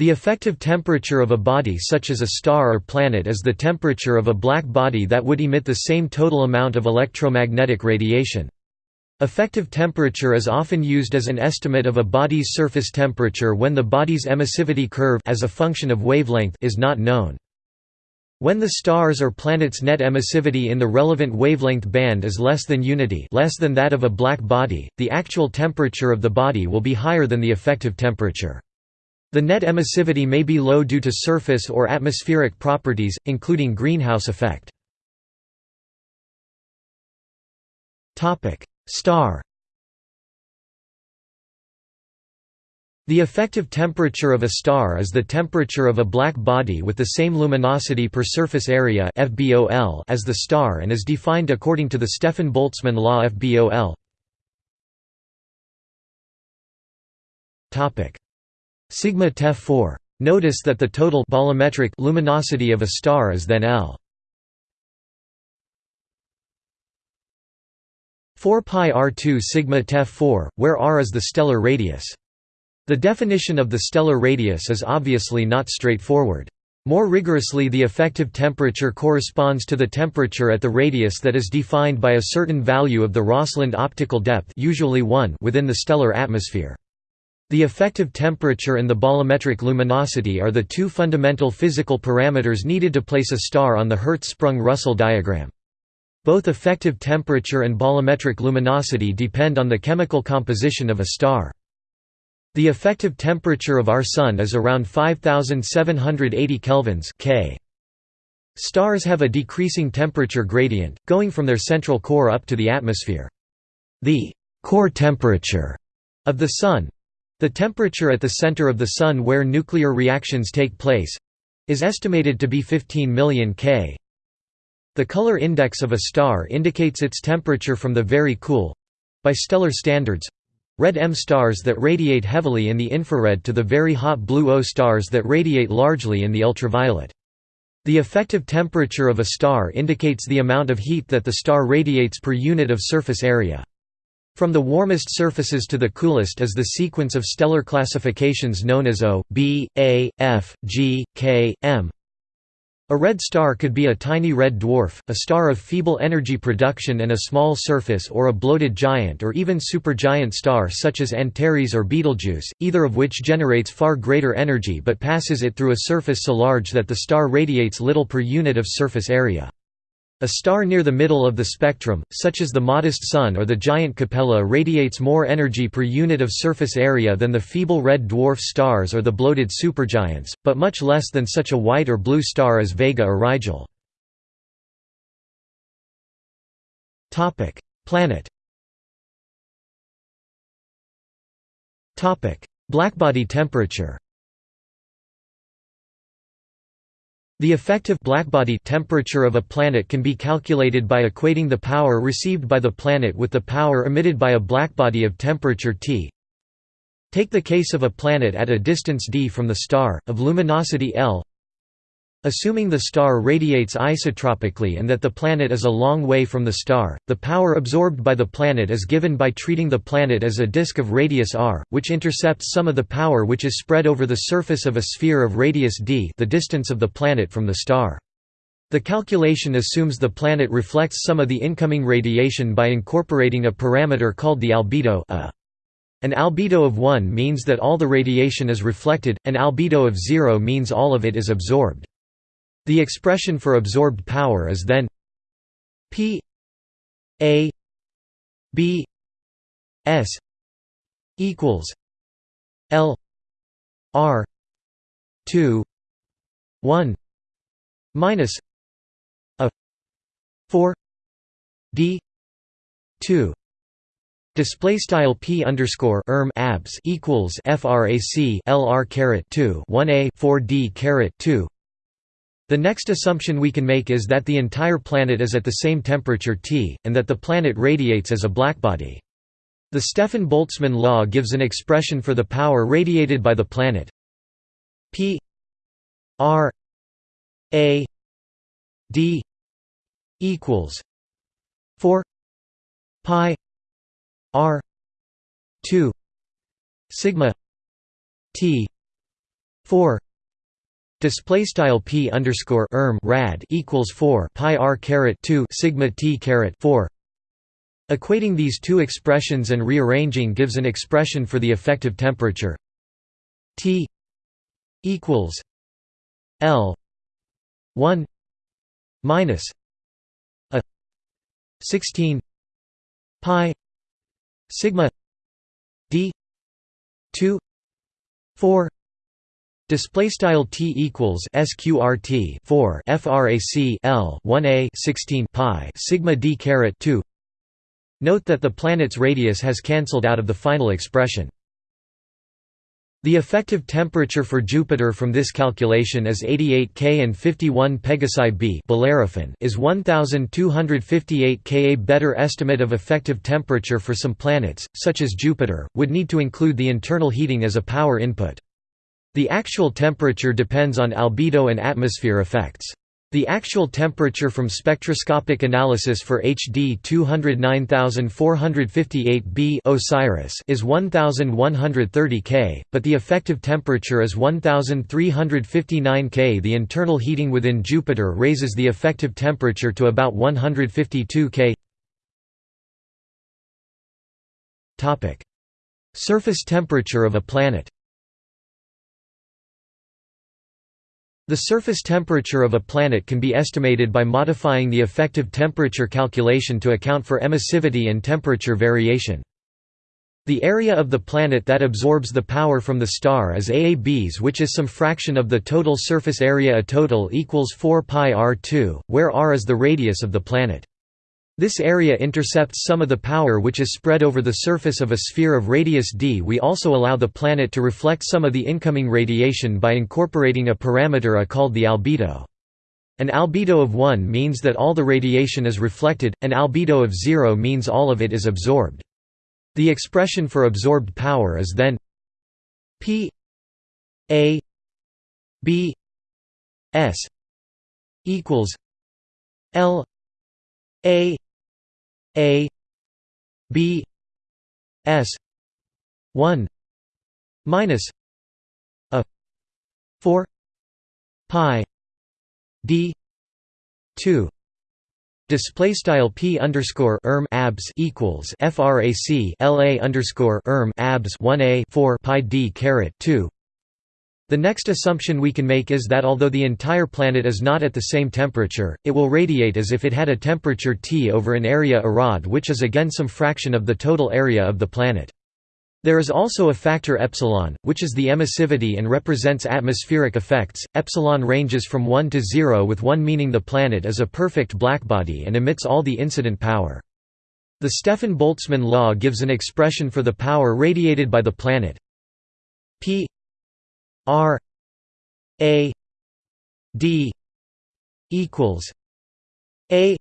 The effective temperature of a body such as a star or planet is the temperature of a black body that would emit the same total amount of electromagnetic radiation. Effective temperature is often used as an estimate of a body's surface temperature when the body's emissivity curve as a function of wavelength is not known. When the star's or planet's net emissivity in the relevant wavelength band is less than unity less than that of a black body, the actual temperature of the body will be higher than the effective temperature. The net emissivity may be low due to surface or atmospheric properties, including greenhouse effect. Star The effective temperature of a star is the temperature of a black body with the same luminosity per surface area FBOL as the star and is defined according to the Stefan-Boltzmann law FBOL. Sigma Tef 4. Notice that the total bolometric luminosity of a star is then L. 4 pi r2 sigma Tef 4, where r is the stellar radius. The definition of the stellar radius is obviously not straightforward. More rigorously the effective temperature corresponds to the temperature at the radius that is defined by a certain value of the Rosseland optical depth usually 1 within the stellar atmosphere. The effective temperature and the bolometric luminosity are the two fundamental physical parameters needed to place a star on the Hertzsprung–Russell diagram. Both effective temperature and bolometric luminosity depend on the chemical composition of a star. The effective temperature of our Sun is around 5780 kelvins K. Stars have a decreasing temperature gradient, going from their central core up to the atmosphere. The core temperature of the Sun, the temperature at the center of the Sun where nuclear reactions take place is estimated to be 15 million K. The color index of a star indicates its temperature from the very cool by stellar standards red M stars that radiate heavily in the infrared to the very hot blue O stars that radiate largely in the ultraviolet. The effective temperature of a star indicates the amount of heat that the star radiates per unit of surface area. From the warmest surfaces to the coolest is the sequence of stellar classifications known as O, B, A, F, G, K, M. A red star could be a tiny red dwarf, a star of feeble energy production and a small surface or a bloated giant or even supergiant star such as Antares or Betelgeuse, either of which generates far greater energy but passes it through a surface so large that the star radiates little per unit of surface area. A star near the middle of the spectrum, such as the modest Sun or the giant Capella radiates more energy per unit of surface area than the feeble red dwarf stars or the bloated supergiants, but much less than such a white or blue star as Vega or Rigel. Planet Blackbody temperature The effective blackbody temperature of a planet can be calculated by equating the power received by the planet with the power emitted by a blackbody of temperature T. Take the case of a planet at a distance d from the star, of luminosity L Assuming the star radiates isotropically and that the planet is a long way from the star, the power absorbed by the planet is given by treating the planet as a disk of radius r, which intercepts some of the power which is spread over the surface of a sphere of radius d the distance of the planet from the star. The calculation assumes the planet reflects some of the incoming radiation by incorporating a parameter called the albedo a. An albedo of 1 means that all the radiation is reflected, an albedo of 0 means all of it is absorbed. The expression for absorbed power is then P A B S equals L R two one minus a four D two Display style p underscore erm abs equals frac lr caret two one a four d caret two the next assumption we can make is that the entire planet is at the same temperature T, and that the planet radiates as a blackbody. The Stefan-Boltzmann law gives an expression for the power radiated by the planet P R A D equals 4 pi R 2 sigma T 4 display style p underscore erm rad equals 4 pi r caret 2 sigma t caret 4 equating these two expressions and rearranging gives an expression for the effective temperature. T equals l 1 minus a 16 pi sigma d 2 4 Display style t equals sqrt 4 frac l 1a 16 pi sigma d caret 2. Note that the planet's radius has cancelled out of the final expression. The effective temperature for Jupiter from this calculation is 88 K and 51 pegasi b is 1258 K. A better estimate of effective temperature for some planets, such as Jupiter, would need to include the internal heating as a power input. The actual temperature depends on albedo and atmosphere effects. The actual temperature from spectroscopic analysis for HD 209458b Osiris is 1130 K, but the effective temperature is 1359 K. The internal heating within Jupiter raises the effective temperature to about 152 K. Topic: Surface temperature of a planet. The surface temperature of a planet can be estimated by modifying the effective temperature calculation to account for emissivity and temperature variation. The area of the planet that absorbs the power from the star is AABs which is some fraction of the total surface area A total equals 4 pi r2, where r is the radius of the planet. This area intercepts some of the power which is spread over the surface of a sphere of radius d. We also allow the planet to reflect some of the incoming radiation by incorporating a parameter A called the albedo. An albedo of 1 means that all the radiation is reflected, an albedo of 0 means all of it is absorbed. The expression for absorbed power is then P A B S equals L A a B S one minus a four pi D two. Display style p underscore erm abs equals frac la underscore erm abs one a four pi d caret two the next assumption we can make is that although the entire planet is not at the same temperature, it will radiate as if it had a temperature T over an area Arad which is again some fraction of the total area of the planet. There is also a factor epsilon, which is the emissivity and represents atmospheric effects. Epsilon ranges from 1 to 0 with 1 meaning the planet is a perfect blackbody and emits all the incident power. The Stefan-Boltzmann law gives an expression for the power radiated by the planet. P R A D equals A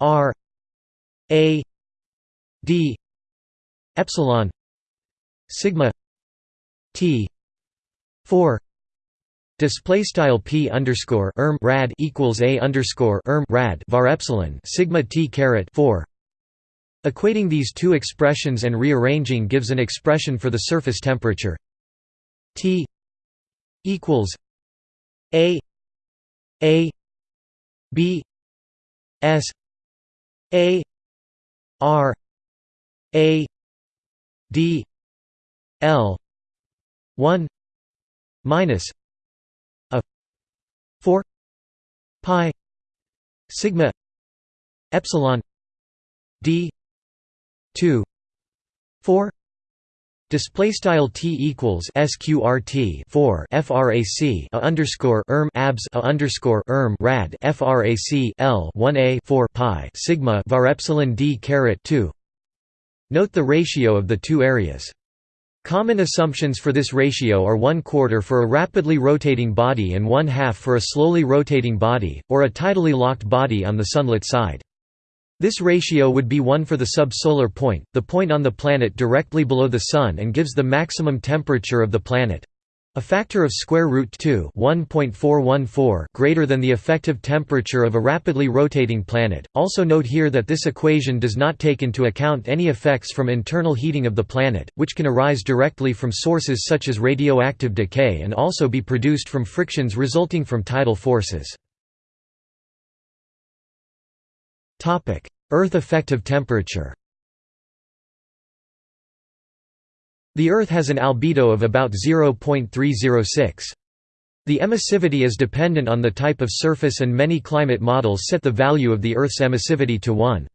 R A D epsilon sigma T four Display style p underscore erm rad equals a underscore erm rad var epsilon sigma t caret four. Equating these two expressions and rearranging gives an expression for the surface temperature T equals A A B S A R A D L one minus a four pi sigma epsilon D two four Display style t equals sqrt 4 frac a underscore erm abs a underscore erm rad frac l 1 a 4 pi sigma var epsilon d caret 2. Note the ratio of the two areas. Common assumptions for this ratio are 1 quarter for a rapidly rotating body and 1 half for a slowly rotating body, or a tidally locked body on the sunlit side. This ratio would be 1 for the subsolar point, the point on the planet directly below the Sun and gives the maximum temperature of the planet. A factor of square root 2 1.414 greater than the effective temperature of a rapidly rotating planet. Also note here that this equation does not take into account any effects from internal heating of the planet, which can arise directly from sources such as radioactive decay and also be produced from frictions resulting from tidal forces. Earth effective temperature. The Earth has an albedo of about 0.306. The emissivity is dependent on the type of surface and many climate models set the value of the Earth's emissivity to 1.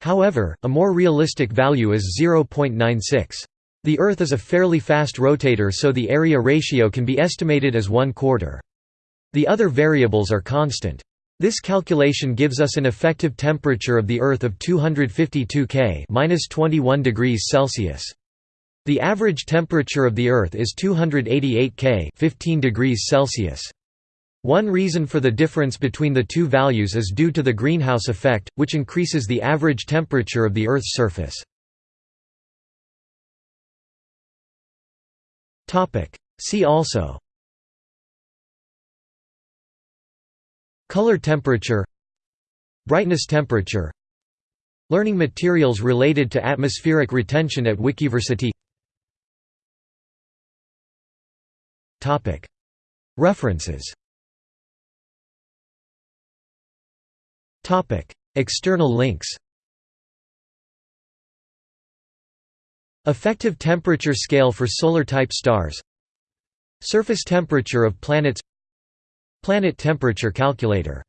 However, a more realistic value is 0.96. The Earth is a fairly fast rotator so the area ratio can be estimated as 1 quarter. The other variables are constant. This calculation gives us an effective temperature of the Earth of 252 K -21 degrees Celsius. The average temperature of the Earth is 288 K 15 degrees Celsius. One reason for the difference between the two values is due to the greenhouse effect, which increases the average temperature of the Earth's surface. See also Color temperature Brightness temperature Learning materials related to atmospheric retention at Wikiversity. References. External links. Effective temperature scale for solar-type stars. Surface temperature of planets Planet temperature calculator